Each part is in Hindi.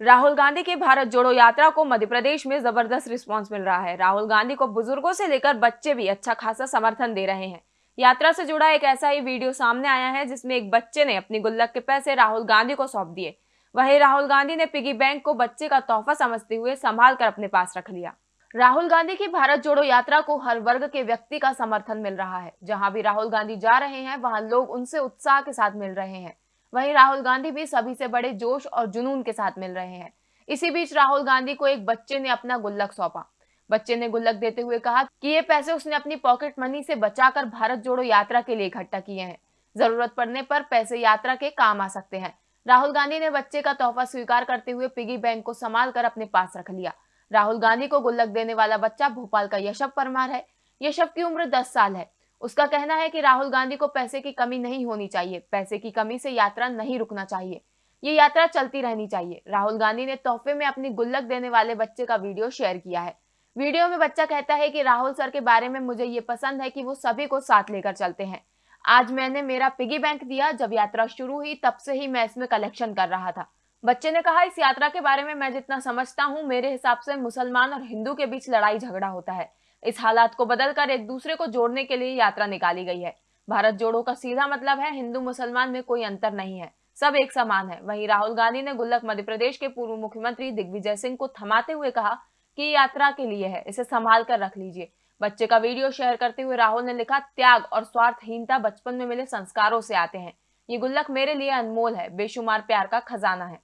राहुल गांधी की भारत जोड़ो यात्रा को मध्य प्रदेश में ज़बरदस्त रिस्पांस मिल रहा है। राहुल गांधी को बुज़ुर्गों से लेकर बच्चे भी अच्छा खासा समर्थन दे रहे हैं। यात्रा से जुड़ा एक ऐसा ही वीडियो सामने आया है, जिसमें एक बच्चे ने अपनी गुल्लक के पैसे राहुल गांधी को सौंप दिए। वहीं राहुल गांधी ने पिगी बैंक को बच्चे का तोहफा समझते हुए संभाल कर अपने पास रख लिया। राहुल गांधी की भारत जोड़ो यात्रा को हर वर्ग के व्यक्ति का समर्थन मिल रहा है। जहाँ भी राहुल गांधी जा रहे हैं, वहाँ लोग उनसे उत्साह के साथ मिल रहे हैं। वहीं राहुल गांधी भी सभी से बड़े जोश और जुनून के साथ मिल रहे हैं। इसी बीच राहुल गांधी को एक बच्चे ने अपना गुल्लक सौंपा। बच्चे ने गुल्लक देते हुए कहा कि ये पैसे उसने अपनी पॉकेट मनी से बचाकर भारत जोड़ो यात्रा के लिए इकट्ठा किए हैं। ज़रूरत पड़ने पर पैसे यात्रा के काम आ सकते हैं। राहुल गांधी ने बच्चे का तोहफा स्वीकार करते हुए पिगी बैंक को संभाल कर अपने पास रख लिया। राहुल गांधी को गुल्लक देने वाला बच्चा भोपाल का यशव परमार है। यशव की उम्र दस साल है। उसका कहना है कि राहुल गांधी को पैसे की कमी नहीं होनी चाहिए, पैसे की कमी से यात्रा नहीं रुकना चाहिए। ये यात्रा चलती रहनी चाहिए। राहुल गांधी ने तोहफे में अपनी गुल्लक देने वाले बच्चे का वीडियो शेयर किया है। वीडियो में बच्चा कहता है कि राहुल सर के बारे में मुझे ये पसंद है कि वो सभी को साथ लेकर चलते हैं। आज मैंने मेरा पिगी बैंक दिया, जब यात्रा शुरू हुई तब से ही मैं इसमें कलेक्शन कर रहा था। बच्चे ने कहा, इस यात्रा के बारे में मैं जितना समझता हूँ, मेरे हिसाब से मुसलमान और हिंदू के बीच लड़ाई झगड़ा होता है। इस हालात को बदलकर एक दूसरे को जोड़ने के लिए यात्रा निकाली गई है। भारत जोड़ो का सीधा मतलब है, हिंदू मुसलमान में कोई अंतर नहीं है। सब एक समान है। वहीं राहुल गांधी ने गुल्लक मध्य प्रदेश के पूर्व मुख्यमंत्री दिग्विजय सिंह को थमाते हुए कहा कि यात्रा के लिए है, इसे संभाल कर रख लीजिए। बच्चे का वीडियो शेयर करते हुए राहुल ने लिखा, त्याग और स्वार्थहीनता बचपन में मिले संस्कारों से आते हैं। ये गुल्लक मेरे लिए अनमोल है, बेशुमार प्यार का खजाना है।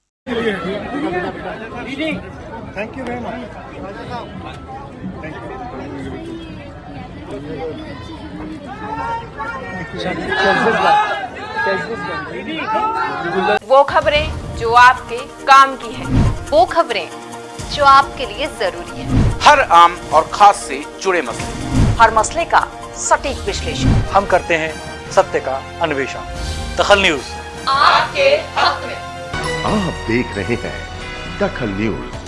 थैंक यू वेरी मच वो खबरें जो आपके काम की है वो खबरें जो आपके लिए ज़रूरी है। हर आम और खास से जुड़े मसले। हर मसले का सटीक विश्लेषण। हम करते हैं सत्य का अन्वेषण। दखल न्यूज़। आपके हक में। आप देख रहे हैं दखल न्यूज़।